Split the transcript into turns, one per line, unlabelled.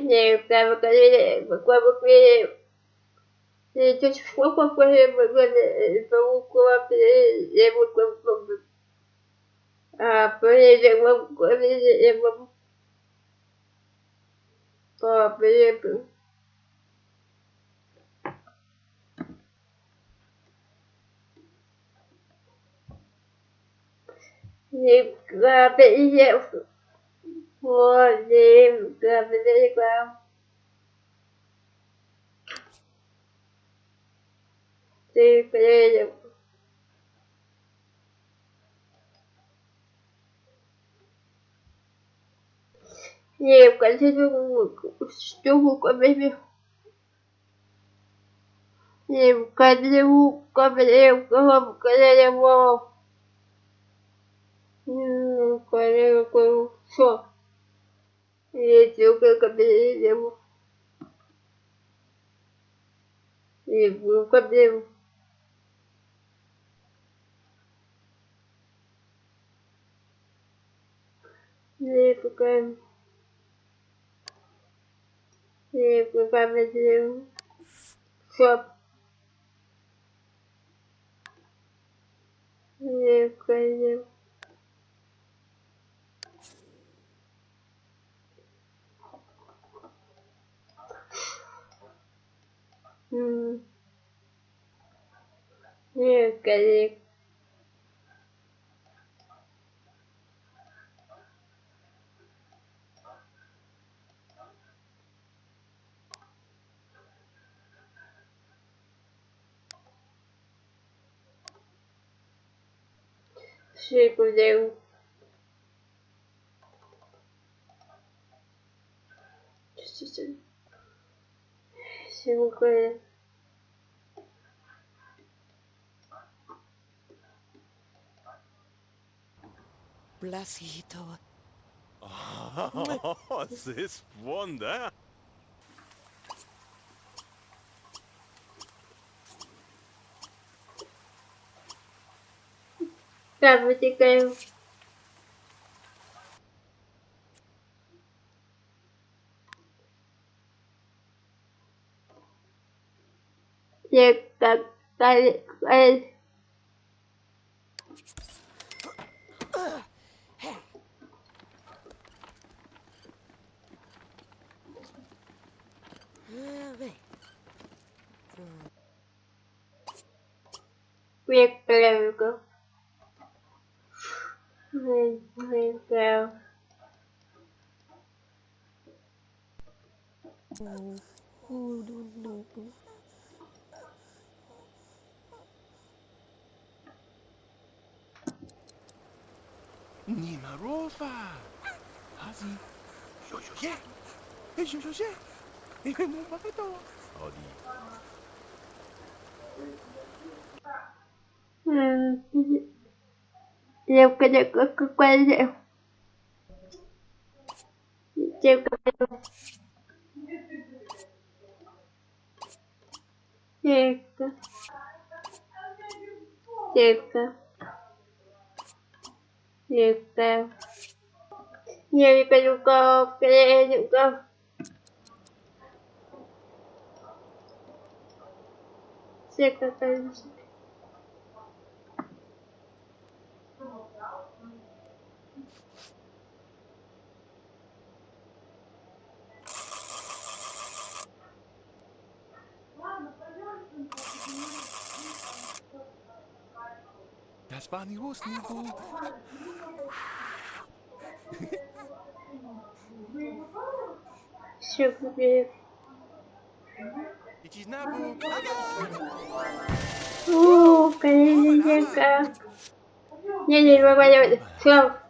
nhiều pra một cái vượt qua một cái thì cho phú qua qua vượt qua vượt qua để vượt qua à bây giờ vượt qua qua bây giờ vượt pra bây four name gravity ground. They played Не, в конце штуку комедию. Не, в конце комедию, в конце комедию. Не, в конце комедию. то летел к обедеву. И был к обедеву. Лепкаем. Лепкаем обедеву. Шоп. Лепкаем. Нет, коллег. Все, куда Just, just, just. 5 Blasito. Oh, this wonder. Cara, tá, vou việc đặt tay lên việc làm của việc việc làm Oh, no, no, ази, Nima Rofa. Hazi. Yoshoshe. Yoshoshe. Ему богато. Оди. Э, девка, девка, какая я Девка, девка. Девка. Девка. Nhiều cao, nhiều cây nhu cầu cây những câu Siết cái tay Das war ein hohes Niveau. Все, побег. Ууу, конечно, как. Не, не, не, не, не, все.